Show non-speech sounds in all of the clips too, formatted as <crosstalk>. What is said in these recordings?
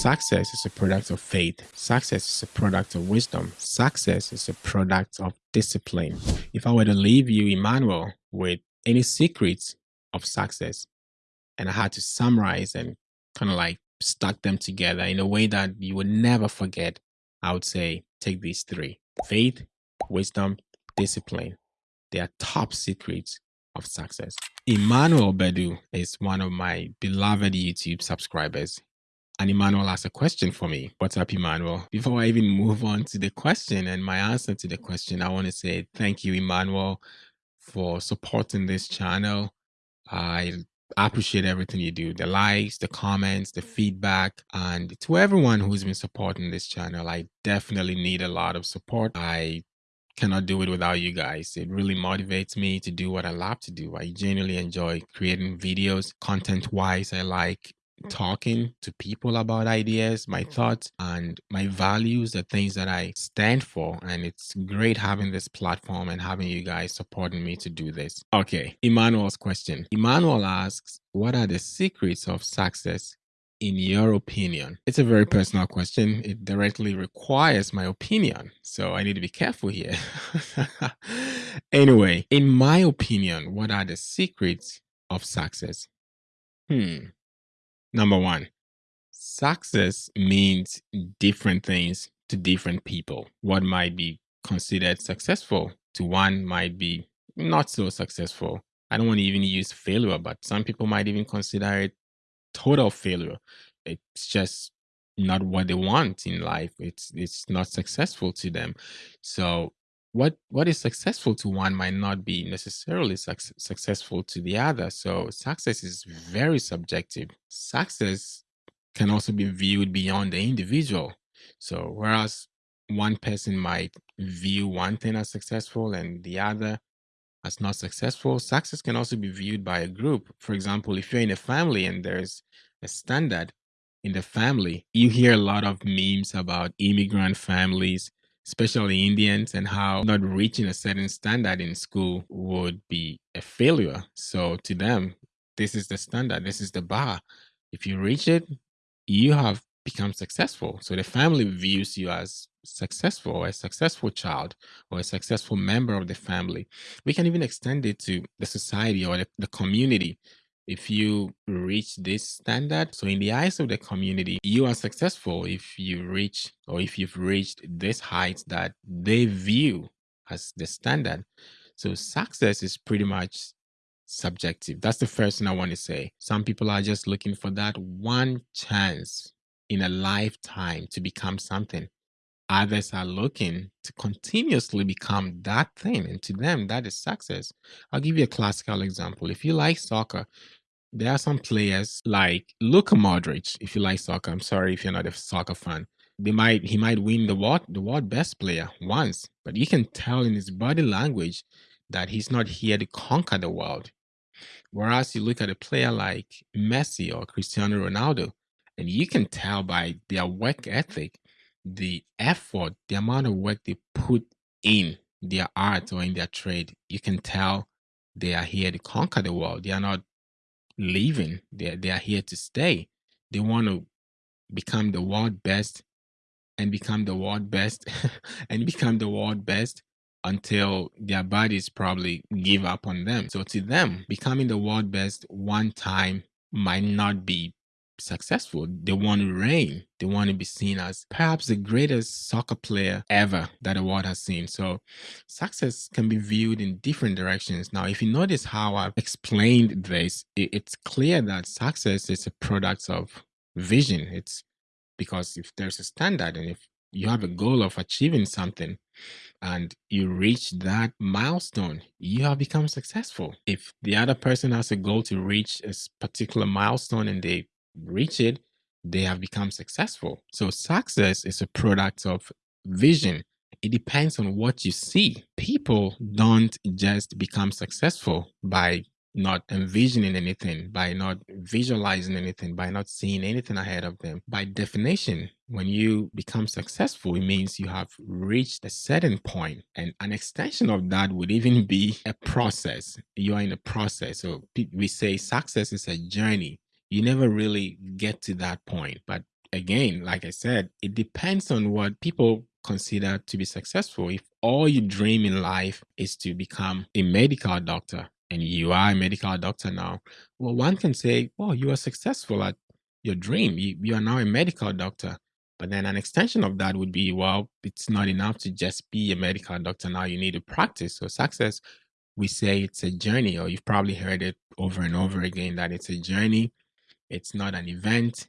Success is a product of faith. Success is a product of wisdom. Success is a product of discipline. If I were to leave you, Emmanuel, with any secrets of success, and I had to summarize and kind of like stuck them together in a way that you would never forget, I would say take these three faith, wisdom, discipline. They are top secrets of success. Emmanuel Bedu is one of my beloved YouTube subscribers. And Emmanuel asked a question for me. What's up, Emmanuel? Before I even move on to the question and my answer to the question, I want to say thank you, Emmanuel, for supporting this channel. I appreciate everything you do the likes, the comments, the feedback. And to everyone who's been supporting this channel, I definitely need a lot of support. I cannot do it without you guys. It really motivates me to do what I love to do. I genuinely enjoy creating videos content wise. I like talking to people about ideas, my thoughts, and my values, the things that I stand for. And it's great having this platform and having you guys supporting me to do this. Okay, Emmanuel's question. Emmanuel asks, What are the secrets of success in your opinion? It's a very personal question. It directly requires my opinion. So I need to be careful here. <laughs> anyway, in my opinion, what are the secrets of success? Hmm. Number one, success means different things to different people. What might be considered successful to one might be not so successful. I don't want to even use failure, but some people might even consider it total failure. It's just not what they want in life. It's it's not successful to them. So what what is successful to one might not be necessarily suc successful to the other. So success is very subjective. Success can also be viewed beyond the individual. So whereas one person might view one thing as successful and the other as not successful, success can also be viewed by a group. For example, if you're in a family and there's a standard in the family, you hear a lot of memes about immigrant families especially Indians, and how not reaching a certain standard in school would be a failure. So to them, this is the standard, this is the bar. If you reach it, you have become successful. So the family views you as successful, a successful child, or a successful member of the family. We can even extend it to the society or the, the community if you reach this standard. So in the eyes of the community you are successful if you reach or if you've reached this height that they view as the standard. So success is pretty much subjective. That's the first thing i want to say. Some people are just looking for that one chance in a lifetime to become something. Others are looking to continuously become that thing and to them that is success. I'll give you a classical example. If you like soccer there are some players like Luka Modric. If you like soccer, I'm sorry if you're not a soccer fan. They might he might win the world the world best player once, but you can tell in his body language that he's not here to conquer the world. Whereas you look at a player like Messi or Cristiano Ronaldo, and you can tell by their work ethic, the effort, the amount of work they put in their art or in their trade, you can tell they are here to conquer the world. They are not leaving. They they are here to stay. They want to become the world best and become the world best <laughs> and become the world best until their bodies probably give up on them. So to them, becoming the world best one time might not be successful. They want to reign. They want to be seen as perhaps the greatest soccer player ever that the world has seen. So success can be viewed in different directions. Now, if you notice how I've explained this, it's clear that success is a product of vision. It's because if there's a standard and if you have a goal of achieving something and you reach that milestone, you have become successful. If the other person has a goal to reach a particular milestone and they reach it, they have become successful. So success is a product of vision. It depends on what you see. People don't just become successful by not envisioning anything, by not visualizing anything, by not seeing anything ahead of them. By definition, when you become successful, it means you have reached a certain point, and an extension of that would even be a process. You are in a process. So we say success is a journey you never really get to that point. But again, like I said, it depends on what people consider to be successful. If all you dream in life is to become a medical doctor and you are a medical doctor now, well, one can say, well, you are successful at your dream. You, you are now a medical doctor. But then an extension of that would be, well, it's not enough to just be a medical doctor. Now you need to practice. So success, we say it's a journey, or you've probably heard it over and over again that it's a journey. It's not an event.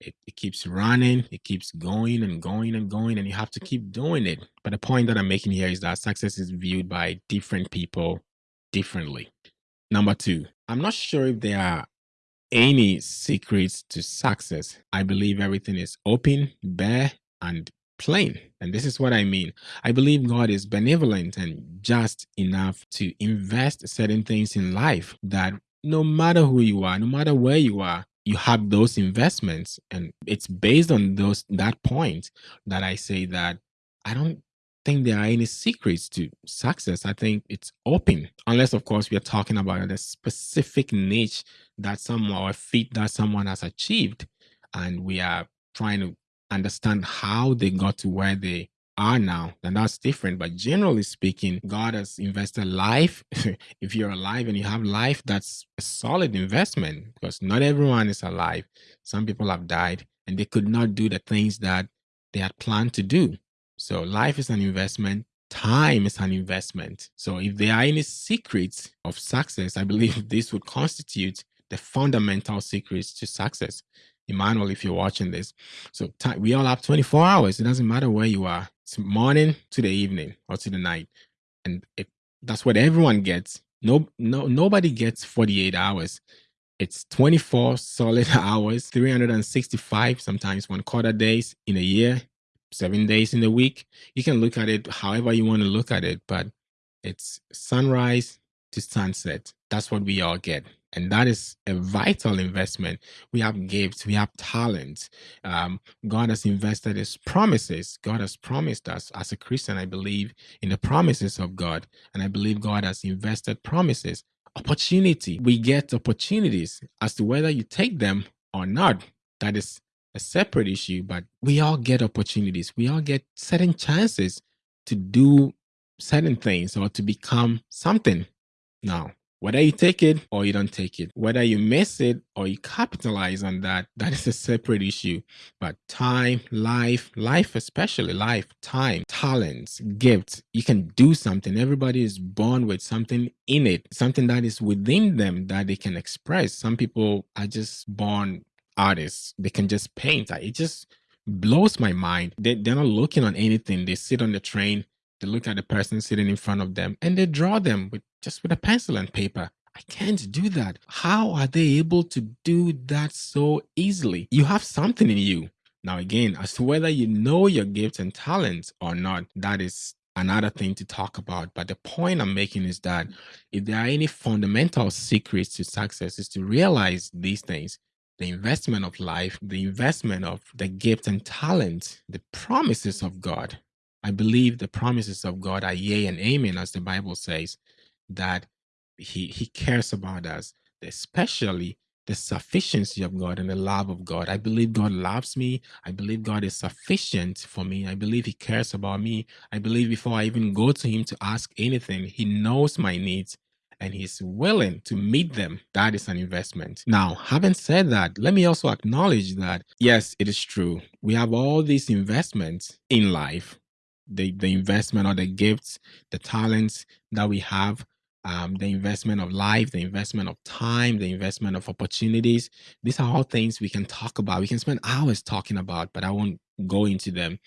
It, it keeps running, it keeps going and going and going, and you have to mm. keep doing it. But the point that I'm making here is that success is viewed by different people differently. Number two, I'm not sure if there are any secrets to success. I believe everything is open, bare, and plain. And this is what I mean. I believe God is benevolent and just enough to invest certain things in life that no matter who you are, no matter where you are, you have those investments. And it's based on those that point that I say that I don't think there are any secrets to success. I think it's open, unless, of course, we are talking about a specific niche that someone or feat that someone has achieved, and we are trying to understand how they got to where they are now, then that's different. But generally speaking, God has invested life. <laughs> if you're alive and you have life, that's a solid investment because not everyone is alive. Some people have died and they could not do the things that they had planned to do. So life is an investment. Time is an investment. So if there are any secrets of success, I believe <laughs> this would constitute the fundamental secrets to success. Emmanuel, if you're watching this. So we all have 24 hours. It doesn't matter where you are. Morning to the evening or to the night. And if that's what everyone gets, no, no, nobody gets 48 hours. It's 24 solid <laughs> hours, 365, sometimes one quarter days in a year, seven days in the week. You can look at it however you want to look at it, but it's sunrise to sunset. That's what we all get. And that is a vital investment. We have gifts, we have talents. Um, God has invested his promises. God has promised us as a Christian, I believe in the promises of God. And I believe God has invested promises. Opportunity. We get opportunities as to whether you take them or not. That is a separate issue, but we all get opportunities. We all get certain chances to do certain things or to become something. Now, whether you take it or you don't take it, whether you miss it or you capitalize on that, that is a separate issue. But time, life, life, especially life, time, talents, gifts, you can do something. Everybody is born with something in it, something that is within them that they can express. Some people are just born artists, they can just paint. It just blows my mind. They, they're not looking on anything. They sit on the train, they look at the person sitting in front of them and they draw them with just with a pencil and paper. I can't do that. How are they able to do that so easily? You have something in you. Now, again, as to whether you know your gifts and talents or not, that is another thing to talk about. But the point I'm making is that if there are any fundamental secrets to success, is to realize these things the investment of life, the investment of the gift and talent, the promises of God, I believe the promises of God are yea and amen, as the Bible says, that He He cares about us, especially the sufficiency of God and the love of God. I believe God loves me. I believe God is sufficient for me. I believe He cares about me. I believe before I even go to Him to ask anything, He knows my needs and He's willing to meet them. That is an investment. Now, having said that, let me also acknowledge that yes, it is true. We have all these investments in life the the investment or the gifts, the talents that we have, um, the investment of life, the investment of time, the investment of opportunities. These are all things we can talk about. We can spend hours talking about, but I won't go into them.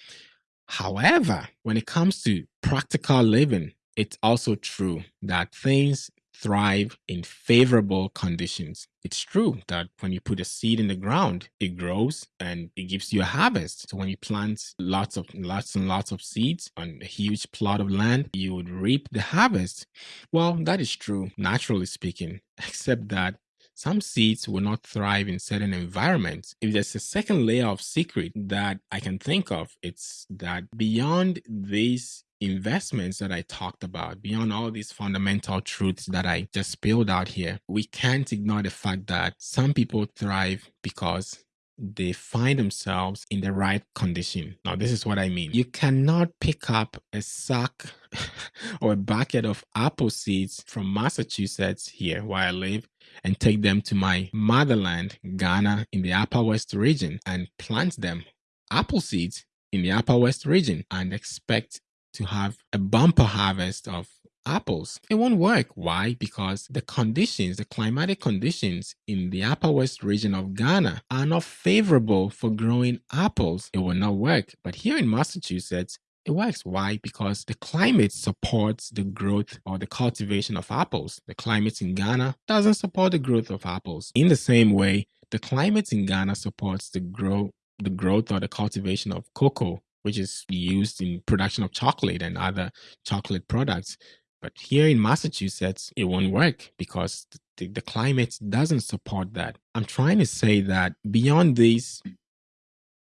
However, when it comes to practical living, it's also true that things thrive in favorable conditions. It's true that when you put a seed in the ground, it grows and it gives you a harvest. So when you plant lots of lots and lots of seeds on a huge plot of land, you would reap the harvest. Well, that is true, naturally speaking, <laughs> except that some seeds will not thrive in certain environments. If there's a second layer of secret that I can think of, it's that beyond these investments that I talked about, beyond all these fundamental truths that I just spilled out here, we can't ignore the fact that some people thrive because they find themselves in the right condition. Now, this is what I mean. You cannot pick up a sack <laughs> or a bucket of apple seeds from Massachusetts, here where I live, and take them to my motherland, Ghana, in the Upper West region, and plant them, apple seeds, in the Upper West region, and expect to have a bumper harvest of apples. It won't work. Why? Because the conditions, the climatic conditions in the upper west region of Ghana are not favorable for growing apples. It will not work. But here in Massachusetts, it works. Why? Because the climate supports the growth or the cultivation of apples. The climate in Ghana doesn't support the growth of apples. In the same way, the climate in Ghana supports the grow the growth or the cultivation of cocoa, which is used in production of chocolate and other chocolate products. But here in Massachusetts, it won't work because the, the climate doesn't support that. I'm trying to say that beyond these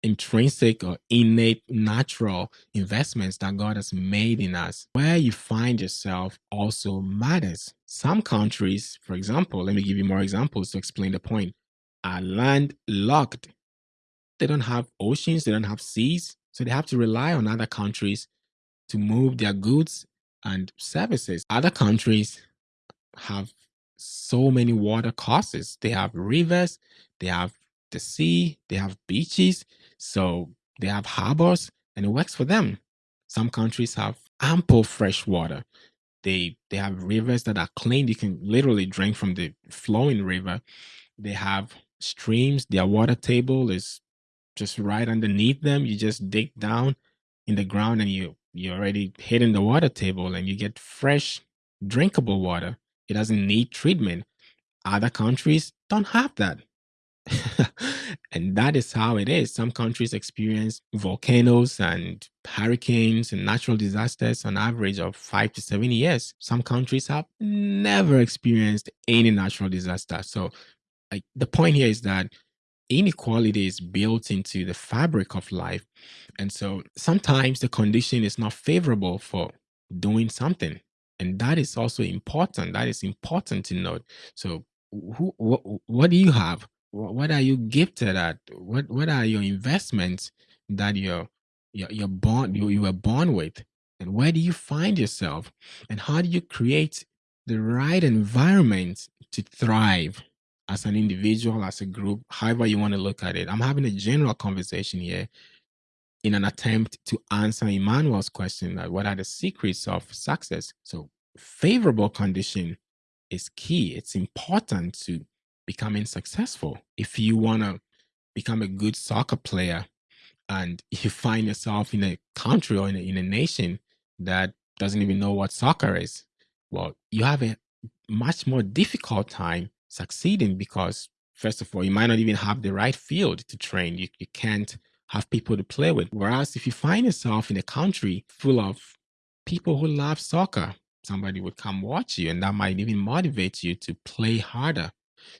intrinsic or innate natural investments that God has made in us, where you find yourself also matters. Some countries, for example, let me give you more examples to explain the point, are landlocked. They don't have oceans, they don't have seas, so they have to rely on other countries to move their goods and services. Other countries have so many water courses. They have rivers, they have the sea, they have beaches, so they have harbors, and it works for them. Some countries have ample fresh water. They they have rivers that are clean. You can literally drink from the flowing river. They have streams. Their water table is just right underneath them. You just dig down in the ground and you you're already hitting the water table and you get fresh, drinkable water. It doesn't need treatment. Other countries don't have that. <laughs> and that is how it is. Some countries experience volcanoes and hurricanes and natural disasters on average of five to seven years. Some countries have never experienced any natural disaster. So, like, the point here is that inequality is built into the fabric of life. And so sometimes the condition is not favorable for doing something. And that is also important. That is important to note. So who what, what do you have? What, what are you gifted at? What what are your investments that you're you're, you're born you, you were born with? And where do you find yourself? And how do you create the right environment to thrive? as an individual, as a group, however you want to look at it. I'm having a general conversation here in an attempt to answer Emmanuel's question that what are the secrets of success? So favorable condition is key. It's important to becoming successful. If you want to become a good soccer player and <laughs> you find yourself in a country or in a, in a nation that doesn't even know what soccer is, well, you have a much more difficult time succeeding because first of all you might not even have the right field to train. You, you can't have people to play with. Whereas if you find yourself in a country full of people who love soccer somebody would come watch you and that might even motivate you to play harder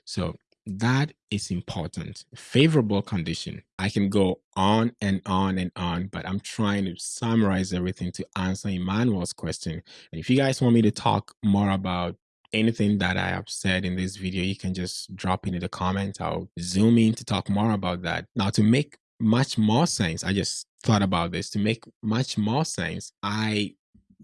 so that is important favorable condition i can go on and on and on but i'm trying to summarize everything to answer emmanuel's question and if you guys want me to talk more about anything that I have said in this video, you can just drop into the comments. I'll zoom in to talk more about that. Now, to make much more sense, I just thought about this. To make much more sense, I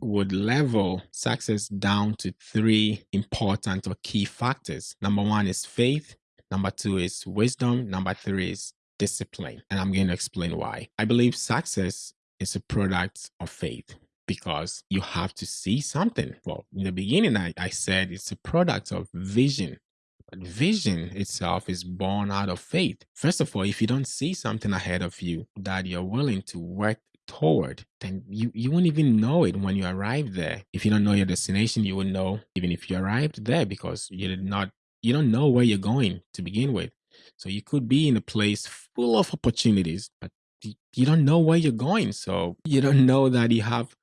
would level success down to three important or key factors. Number one is faith. Number two is wisdom. Number three is discipline. And I'm going to explain why. I believe success is a product of faith because you have to see something. Well, in the beginning, I, I said it's a product of vision. But vision itself is born out of faith. First of all, if you don't see something ahead of you that you're willing to work toward, then you, you won't even know it when you arrive there. If you don't know your destination, you will know even if you arrived there because you did not you don't know where you're going to begin with. So you could be in a place full of opportunities, but you don't know where you're going. So you don't know that you have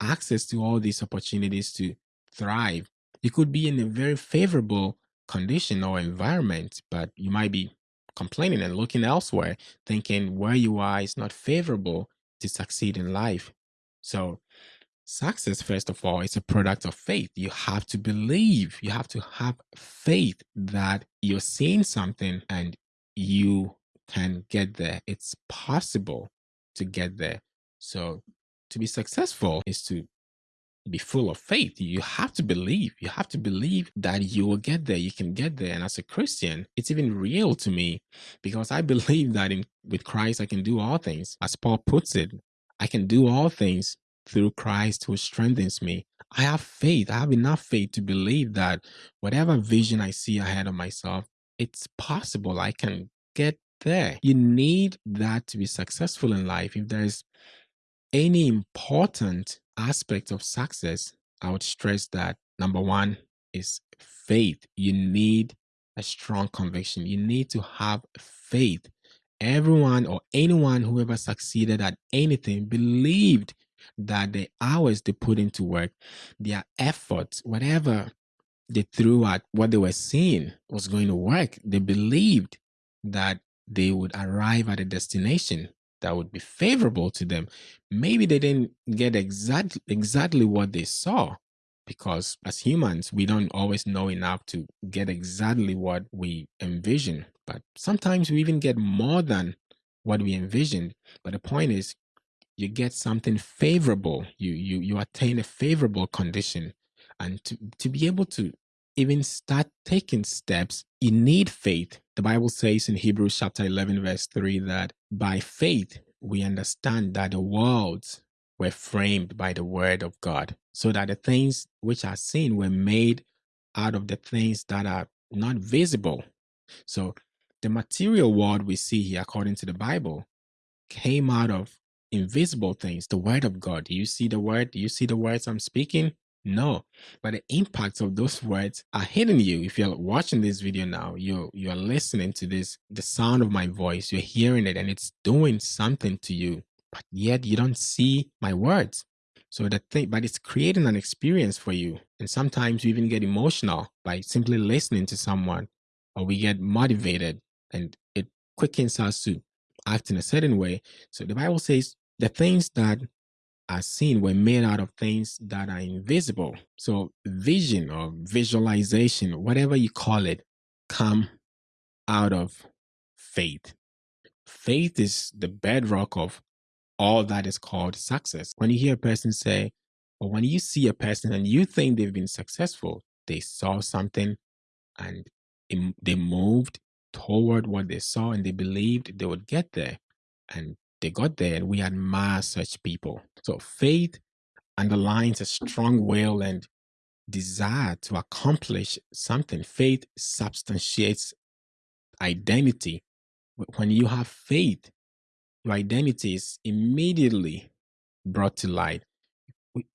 access to all these opportunities to thrive. You could be in a very favorable condition or environment, but you might be complaining and looking elsewhere, thinking where you are is not favorable to succeed in life. So, success, first of all, is a product of faith. You have to believe, you have to have faith that you're seeing something and you can get there. It's possible to get there. So to be successful is to be full of faith. You have to believe. You have to believe that you will get there. You can get there. And as a Christian, it's even real to me because I <laughs> believe that in with Christ I can do all things. As Paul puts it, I can do all things through Christ who strengthens me. I have faith. I have enough faith to believe that whatever vision I see ahead of myself, it's possible I can get there. You need that to be successful in life. If there's any important aspect of success, I would stress that number one is faith. You need a strong conviction. You need to have faith. Everyone or anyone who ever succeeded at anything believed that the hours they put into work, their efforts, whatever they threw at what they were seeing was going to work. They believed that they would arrive at a destination that would be favorable to them. Maybe they didn't get exactly exactly what they saw because as humans, we don't always know enough to get exactly what we envision. But sometimes we even get more than what we envisioned. But the point is, you get something favorable. You you you attain a favorable condition, and to to be able to even start taking steps, you need faith. The Bible says in Hebrews chapter 11, verse 3 that by faith we understand that the worlds were framed by the word of God, so that the things which are seen were made out of the things that are not visible. So the material world we see here, according to the Bible, came out of invisible things, the word of God. Do you see the word? Do you see the words I'm speaking? No, but the impacts of those words are hitting you. If you're watching this video now, you're you're listening to this, the sound of my voice, you're hearing it, and it's doing something to you, but yet you don't see my words. So the thing, but it's creating an experience for you. And sometimes you even get emotional by simply listening to someone, or we get motivated and it quickens us to act in a certain way. So the Bible says the things that are seen were made out of things that are invisible. So vision or visualization, whatever you call it, come out of faith. Faith is the bedrock of all that is called success. When you hear a person say, or when you see a person and you think they've been successful, they saw something and they moved toward what they saw and they believed they would get there. And they got there and we admire such people. So faith underlines a strong will and desire to accomplish something. Faith substantiates identity. When you have faith, your identity is immediately brought to light.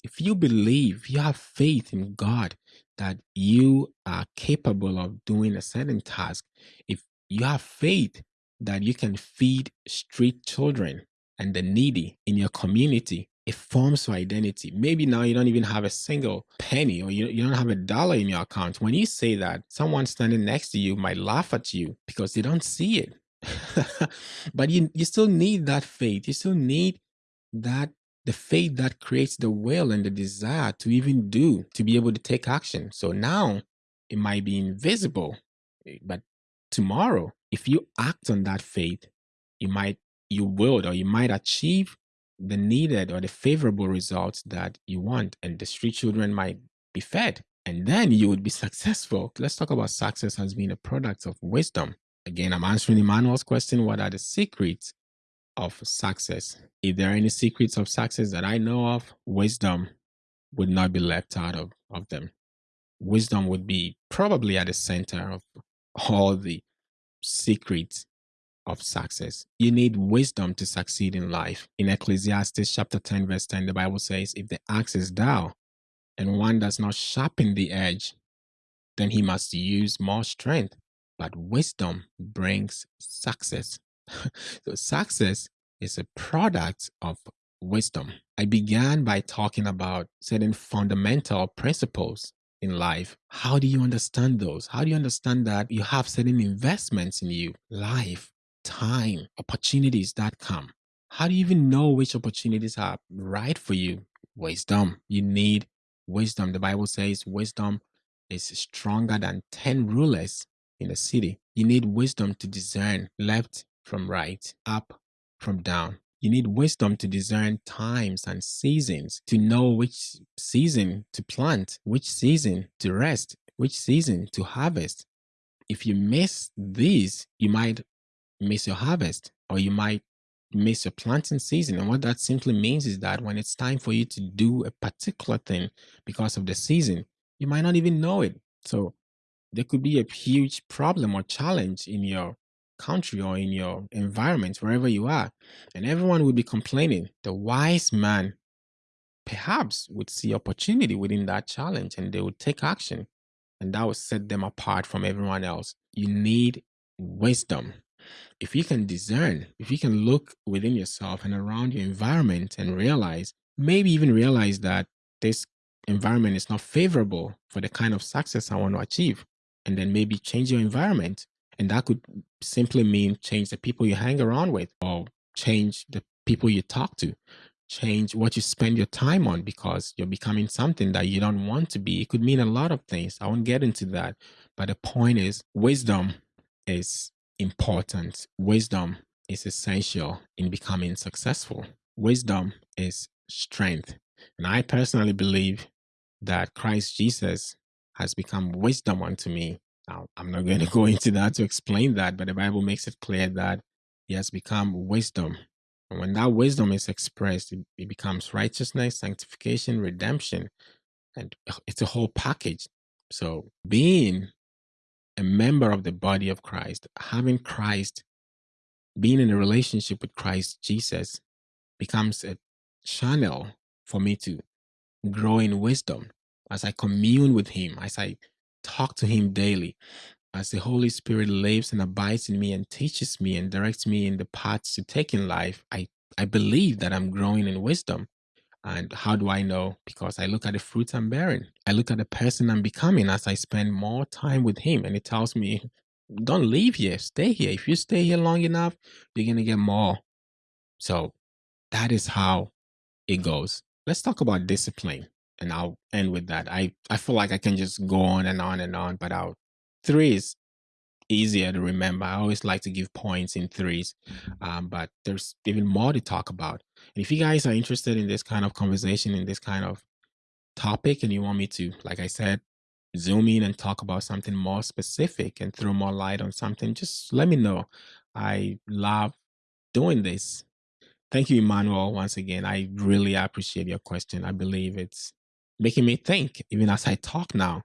If you believe, you have faith in God that you are capable of doing a certain task, if you have faith that you can feed street children and the needy in your community, it forms your identity. Maybe now you don't even have a single penny or you, you don't have a dollar in your account. When you say that, someone standing next to you might laugh at you because they don't see it. <laughs> but you, you still need that faith. You still need that the faith that creates the will and the desire to even do, to be able to take action. So now it might be invisible, eh, but tomorrow if you act on that faith, you might, you will, or you might achieve the needed or the favorable results that you want, and the street children might be fed, and then you would be successful. Let's talk about success as being a product of wisdom. Again, I'm answering Emmanuel's question what are the secrets of success? If there are any secrets of success that I know of, wisdom would not be left out of, of them. Wisdom would be probably at the center of all the secrets of success. You need wisdom to succeed in life. In Ecclesiastes chapter 10, verse 10, the Bible says, If the axe is dull and one does not sharpen the edge, then he must use more strength. But wisdom brings success. <laughs> so, success is a product of wisdom. I began by talking about certain fundamental principles in life, how do you understand those? How do you understand that you have certain investments in you, life, time, opportunities that come? How do you even know which opportunities are right for you? Wisdom. You need wisdom. The Bible says wisdom is stronger than 10 rulers in the city. You need wisdom to discern left from right, up from down. You need wisdom to discern times and seasons, to know which season to plant, which season to rest, which season to harvest. If you miss these, you might miss your harvest or you might miss your planting season. And what that simply means is that when it's time for you to do a particular thing because of the season, you might not even know it. So there could be a huge problem or challenge in your country or in your environment, wherever you are, and everyone would be complaining. The wise man perhaps would see opportunity within that challenge and they would take action, and that would set them apart from everyone else. You need wisdom. If you can discern, if you can look within yourself and around your environment and realize, maybe even realize that this environment is not favorable for the kind of success I want to achieve, and then maybe change your environment and that could simply mean change the people you hang around with or change the people you talk to, change what you spend your time on because you're becoming something that you don't want to be. It could mean a lot of things. I won't get into that. But the point is, wisdom is important. Wisdom is essential in becoming successful. Wisdom is strength. And I personally believe that Christ Jesus has become wisdom unto me now, I'm not going <laughs> to go into that to explain that, but the Bible makes it clear that he has become wisdom. And when that wisdom is expressed, it, it becomes righteousness, sanctification, redemption, and it's a whole package. So, being a member of the body of Christ, having Christ, being in a relationship with Christ Jesus becomes a channel for me to grow in wisdom as I commune with Him, as I talk to Him daily. As the Holy Spirit lives and abides in me and teaches me and directs me in the paths to take in life, I, I believe that I'm growing in wisdom. And how do I know? Because I look at the fruits I'm bearing. I look at the person I'm becoming as I spend more time with Him. And it tells me, don't leave here, stay here. If you stay here long enough, you're going to get more. So that is how it goes. Let's talk about discipline and I'll end with that. I, I feel like I can just go on and on and on, but I'll three is easier to remember. I always like to give points in threes, um, but there's even more to talk about. And if you guys are interested in this kind of conversation, in this kind of topic, and you want me to, like I said, zoom in and talk about something more specific and throw more light on something, just let me know. I love doing this. Thank you, Emmanuel, once again. I really appreciate your question. I believe it's making me think, even as I talk now.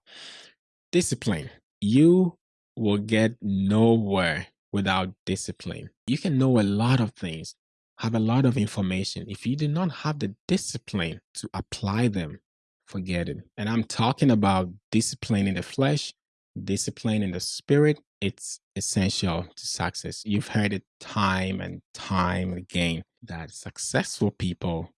Discipline. You will get nowhere without discipline. You can know a lot of things, have a lot of information. If you do not have the discipline to apply them, forget it. And I'm talking about discipline in the flesh, discipline in the spirit. It's essential to success. You've heard it time and time again that successful people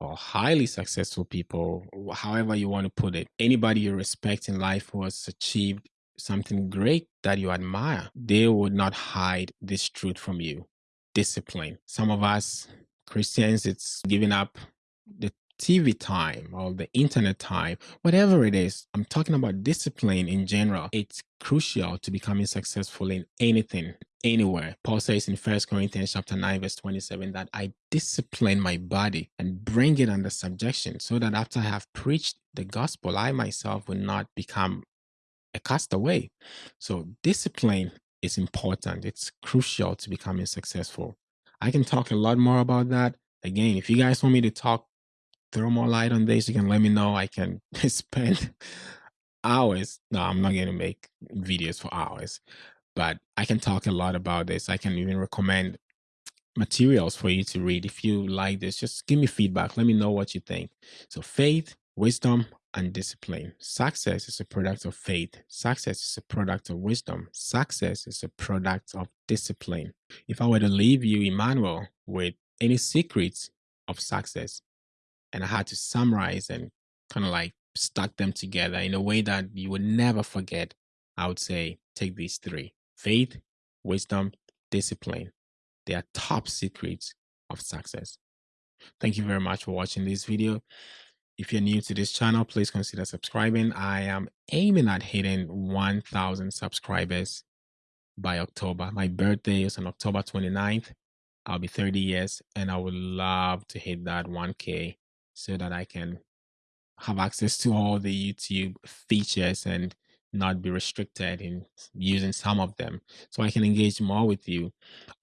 or highly successful people, however you want to put it, anybody you respect in life who has achieved something great that you admire, they would not hide this truth from you. Discipline. Some of us Christians, it's giving up the TV time or the internet time, whatever it is. I'm talking about discipline in general. It's crucial to becoming successful in anything anywhere. Paul says in First Corinthians chapter 9, verse 27, that I discipline my body and bring it under subjection, so that after I have preached the gospel, I myself will not become a castaway. So discipline is important. It's crucial to becoming successful. I can talk a lot more about that. Again, if you guys want me to talk, throw more light on this, you can let me know. I can <laughs> spend hours. No, I'm not going to make videos for hours but I can talk a lot about this. I can even recommend materials for you to read. If you like this, just give me feedback. Let me know what you think. So, faith, wisdom, and discipline. Success is a product of faith. Success is a product of wisdom. Success is a product of discipline. If I were to leave you, Emmanuel, with any secrets of success, and I had to summarize and kind of like stuck them together in a way that you would never forget, I would say take these three faith, wisdom, discipline. They are top secrets of success. Thank you very much for watching this video. If you're new to this channel, please consider subscribing. I am aiming at hitting 1,000 subscribers by October. My birthday is on October 29th. I'll be 30 years and I would love to hit that 1K so that I can have access to all the YouTube features and not be restricted in using some of them so I can engage more with you.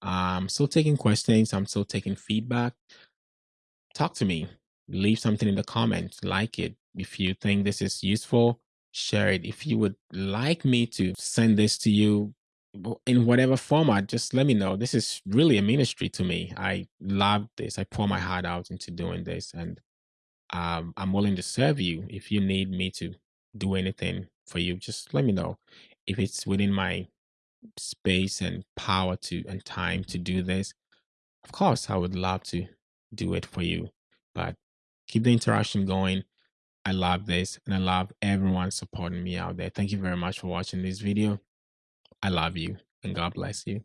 I'm still taking questions, I'm still taking feedback. Talk to me, leave something in the comments, like it. If you think this is useful, share it. If you would like me to send this to you in whatever format, just let me know. This is really a ministry to me. I love this. I pour my heart out into doing this and um, I'm willing to serve you. If you need me to do anything for you, just let me know. If it's within my space and power to and time to do this, of course, I would love to do it for you. But keep the interaction going. I love this and I love everyone supporting me out there. Thank you very much for watching this video. I love you and God bless you.